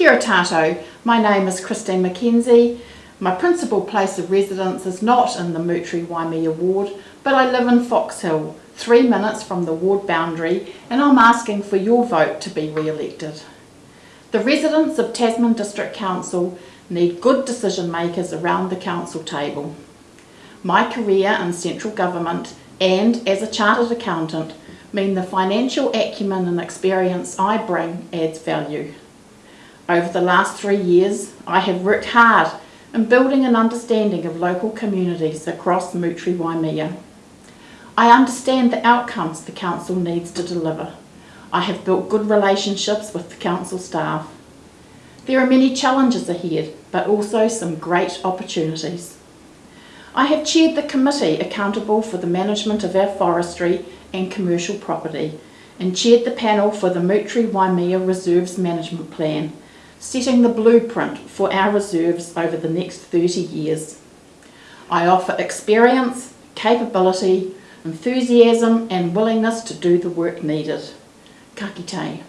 Kia tātou, my name is Christeen Mackenzie. My principal place of residence is not in the Moutere Waimea ward, but I live in Foxhill, three minutes from the ward boundary, and I'm asking for your vote to be re-elected. The residents of Tasman District Council need good decision makers around the council table. My career in central government and as a chartered accountant mean the financial acumen and experience I bring adds value. Over the last three years, I have worked hard in building an understanding of local communities across Moutere Waimea. I understand the outcomes the council needs to deliver. I have built good relationships with the council staff. There are many challenges ahead, but also some great opportunities. I have chaired the committee accountable for the management of our forestry and commercial property and chaired the panel for the Moutere Waimea Reserves Management Plan, setting the blueprint for our reserves over the next 30 years. I offer experience, capability, enthusiasm and willingness to do the work needed. Ka kite.